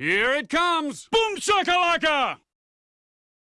Here it comes! Boom shakalaka!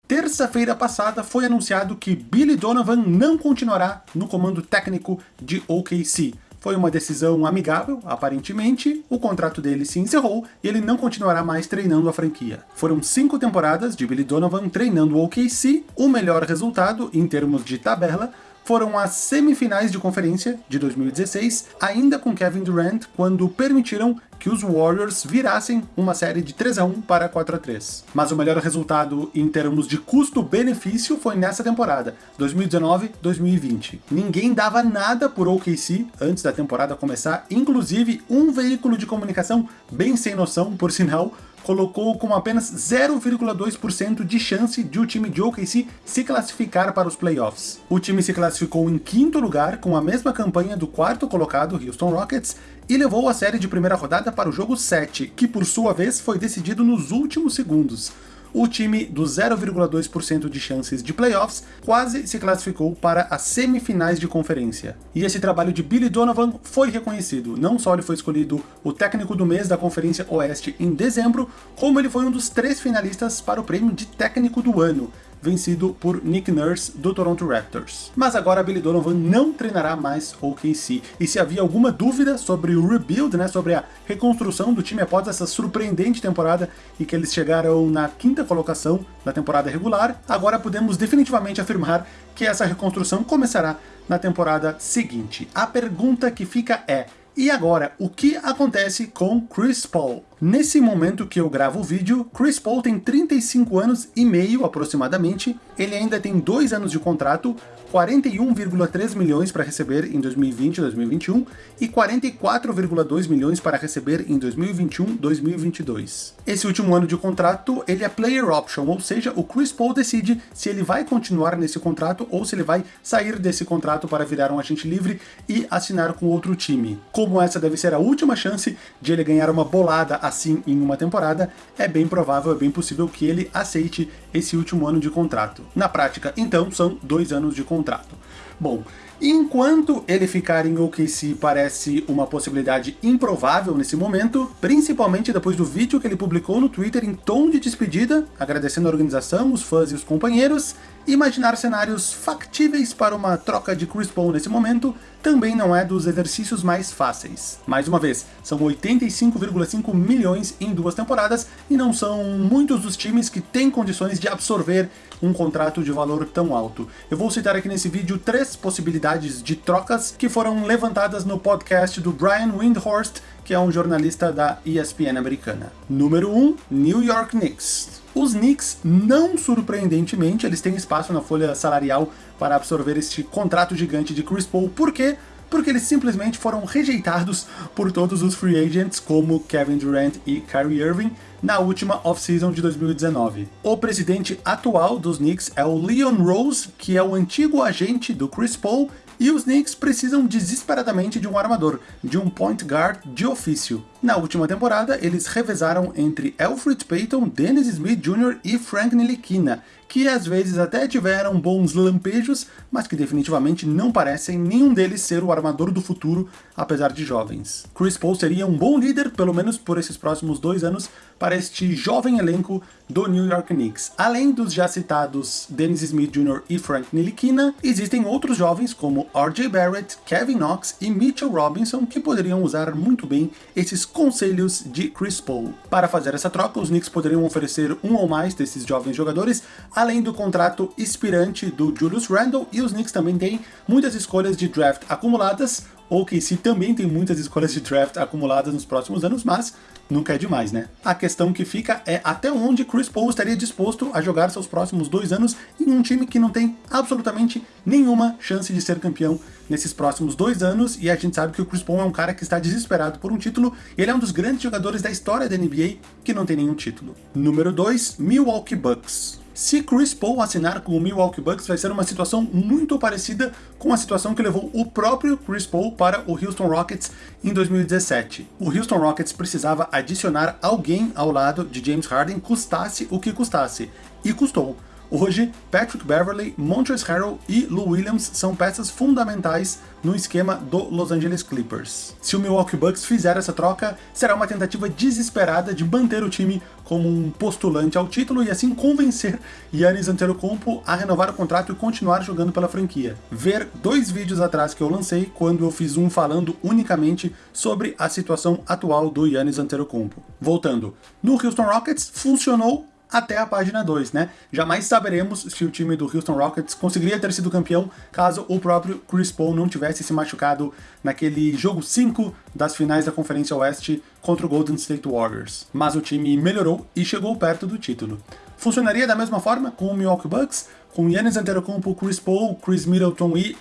Terça-feira passada foi anunciado que Billy Donovan não continuará no comando técnico de OKC. Foi uma decisão amigável, aparentemente, o contrato dele se encerrou e ele não continuará mais treinando a franquia. Foram cinco temporadas de Billy Donovan treinando o OKC, o melhor resultado, em termos de tabela, foram as semifinais de conferência de 2016, ainda com Kevin Durant, quando permitiram que os Warriors virassem uma série de 3 a 1 para 4 a 3. Mas o melhor resultado em termos de custo-benefício foi nessa temporada, 2019-2020. Ninguém dava nada por OKC antes da temporada começar, inclusive um veículo de comunicação bem sem noção, por sinal, colocou com apenas 0,2% de chance de o time de OKC se classificar para os playoffs. O time se classificou em quinto lugar, com a mesma campanha do quarto colocado, Houston Rockets, e levou a série de primeira rodada para o jogo 7, que por sua vez foi decidido nos últimos segundos o time do 0,2% de chances de playoffs quase se classificou para as semifinais de conferência. E esse trabalho de Billy Donovan foi reconhecido. Não só ele foi escolhido o técnico do mês da Conferência Oeste em dezembro, como ele foi um dos três finalistas para o prêmio de técnico do ano, vencido por Nick Nurse do Toronto Raptors. Mas agora Billy Donovan não treinará mais OKC, e se havia alguma dúvida sobre o rebuild, né, sobre a reconstrução do time após essa surpreendente temporada e que eles chegaram na quinta colocação na temporada regular, agora podemos definitivamente afirmar que essa reconstrução começará na temporada seguinte. A pergunta que fica é, e agora, o que acontece com Chris Paul? Nesse momento que eu gravo o vídeo, Chris Paul tem 35 anos e meio aproximadamente, ele ainda tem dois anos de contrato, 41,3 milhões para receber em 2020 e 2021 e 44,2 milhões para receber em 2021 e 2022. Esse último ano de contrato, ele é player option, ou seja, o Chris Paul decide se ele vai continuar nesse contrato ou se ele vai sair desse contrato para virar um agente livre e assinar com outro time. Como essa deve ser a última chance de ele ganhar uma bolada assim em uma temporada, é bem provável, é bem possível que ele aceite esse último ano de contrato. Na prática, então, são dois anos de contrato. Bom, Enquanto ele ficar em OKC parece uma possibilidade improvável nesse momento, principalmente depois do vídeo que ele publicou no Twitter em tom de despedida, agradecendo a organização, os fãs e os companheiros, imaginar cenários factíveis para uma troca de Chris Paul nesse momento também não é dos exercícios mais fáceis. Mais uma vez, são 85,5 milhões em duas temporadas e não são muitos dos times que têm condições de absorver um contrato de valor tão alto. Eu vou citar aqui nesse vídeo três possibilidades de trocas que foram levantadas no podcast do Brian Windhorst, que é um jornalista da ESPN americana. Número 1, um, New York Knicks. Os Knicks, não surpreendentemente, eles têm espaço na folha salarial para absorver este contrato gigante de Chris Paul. Por quê? Porque eles simplesmente foram rejeitados por todos os free agents, como Kevin Durant e Kyrie Irving, na última off-season de 2019. O presidente atual dos Knicks é o Leon Rose, que é o antigo agente do Chris Paul e os Knicks precisam desesperadamente de um armador, de um point guard de ofício. Na última temporada, eles revezaram entre Alfred Payton, Dennis Smith Jr. e Frank Ntilikina, que às vezes até tiveram bons lampejos, mas que definitivamente não parecem nenhum deles ser o armador do futuro, apesar de jovens. Chris Paul seria um bom líder, pelo menos por esses próximos dois anos, para este jovem elenco do New York Knicks. Além dos já citados Dennis Smith Jr. e Frank Ntilikina, existem outros jovens como R.J. Barrett, Kevin Knox e Mitchell Robinson que poderiam usar muito bem esses conselhos de Chris Paul. Para fazer essa troca, os Knicks poderiam oferecer um ou mais desses jovens jogadores, além do contrato expirante do Julius Randle, e os Knicks também têm muitas escolhas de draft acumuladas, ou que se também tem muitas escolhas de draft acumuladas nos próximos anos, mas nunca é demais, né? A questão que fica é até onde Chris Paul estaria disposto a jogar seus próximos dois anos em um time que não tem absolutamente nenhuma chance de ser campeão nesses próximos dois anos, e a gente sabe que o Chris Paul é um cara que está desesperado por um título, e ele é um dos grandes jogadores da história da NBA que não tem nenhum título. Número 2, Milwaukee Bucks. Se Chris Paul assinar com o Milwaukee Bucks, vai ser uma situação muito parecida com a situação que levou o próprio Chris Paul para o Houston Rockets em 2017. O Houston Rockets precisava adicionar alguém ao lado de James Harden, custasse o que custasse, e custou. Hoje, Patrick Beverley, Montrezl Harrell e Lou Williams são peças fundamentais no esquema do Los Angeles Clippers. Se o Milwaukee Bucks fizer essa troca, será uma tentativa desesperada de manter o time como um postulante ao título e assim convencer Yannis Antetokounmpo a renovar o contrato e continuar jogando pela franquia. Ver dois vídeos atrás que eu lancei, quando eu fiz um falando unicamente sobre a situação atual do Yannis Antetokounmpo. Voltando, no Houston Rockets funcionou até a página 2, né? Jamais saberemos se o time do Houston Rockets conseguiria ter sido campeão caso o próprio Chris Paul não tivesse se machucado naquele jogo 5 das finais da Conferência Oeste contra o Golden State Warriors. Mas o time melhorou e chegou perto do título. Funcionaria da mesma forma com o Milwaukee Bucks, com Giannis Antetokounmpo, Chris Paul, Chris Middleton e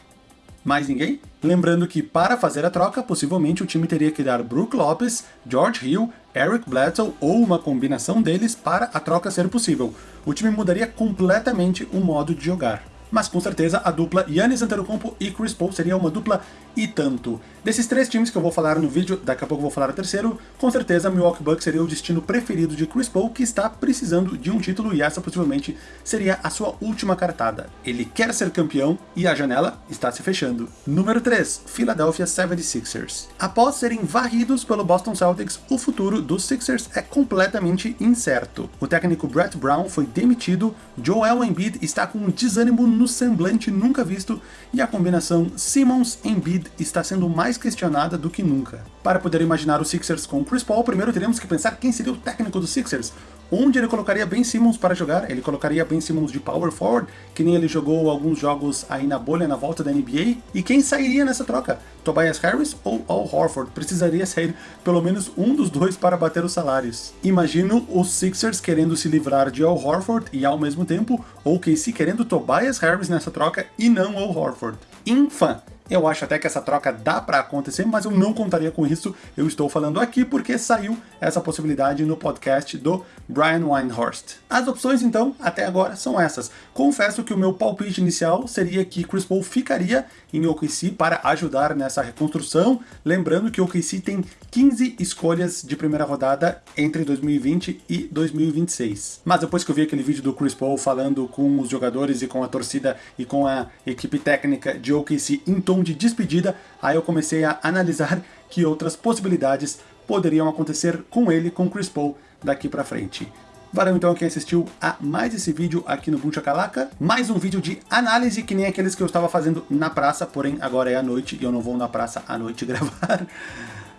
mais ninguém? Lembrando que para fazer a troca, possivelmente o time teria que dar Brook Lopes, George Hill, Eric Bledsoe ou uma combinação deles para a troca ser possível. O time mudaria completamente o modo de jogar mas com certeza a dupla Yannis Antetokounmpo e Chris Paul seria uma dupla e tanto. Desses três times que eu vou falar no vídeo, daqui a pouco eu vou falar o terceiro, com certeza Milwaukee Bucks seria o destino preferido de Chris Paul, que está precisando de um título e essa possivelmente seria a sua última cartada. Ele quer ser campeão e a janela está se fechando. Número 3, Philadelphia 76ers. Após serem varridos pelo Boston Celtics, o futuro dos Sixers é completamente incerto. O técnico Brett Brown foi demitido, Joel Embiid está com um desânimo no semblante nunca visto e a combinação Simmons-Embiid está sendo mais questionada do que nunca. Para poder imaginar os Sixers com Chris Paul, primeiro teremos que pensar quem seria o técnico dos Sixers. Onde ele colocaria Ben Simmons para jogar? Ele colocaria Ben Simmons de power forward, que nem ele jogou alguns jogos aí na bolha na volta da NBA? E quem sairia nessa troca? Tobias Harris ou Al Horford? Precisaria sair pelo menos um dos dois para bater os salários. Imagino os Sixers querendo se livrar de Al Horford e ao mesmo tempo ou KC querendo Tobias Harris nessa troca e não Al Horford. Infã! Eu acho até que essa troca dá para acontecer, mas eu não contaria com isso. Eu estou falando aqui porque saiu essa possibilidade no podcast do Brian Weinhorst. As opções, então, até agora são essas. Confesso que o meu palpite inicial seria que Chris Paul ficaria em OKC para ajudar nessa reconstrução, lembrando que OKC tem 15 escolhas de primeira rodada entre 2020 e 2026. Mas depois que eu vi aquele vídeo do Chris Paul falando com os jogadores e com a torcida e com a equipe técnica de OKC em tom de despedida, aí eu comecei a analisar que outras possibilidades poderiam acontecer com ele, com Chris Paul, daqui para frente. Valeu então quem assistiu a mais esse vídeo aqui no Boom Chacalaca. Mais um vídeo de análise que nem aqueles que eu estava fazendo na praça, porém agora é à noite e eu não vou na praça à noite gravar.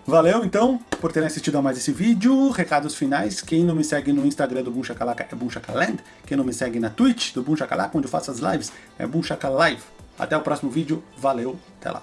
Valeu, então, por terem assistido a mais esse vídeo. Recados finais, quem não me segue no Instagram do Boom Chacalaca é Boom Chacaland. Quem não me segue na Twitch do Boom Chacalaca, onde eu faço as lives, é Boom Chacalive. Até o próximo vídeo, valeu, até lá.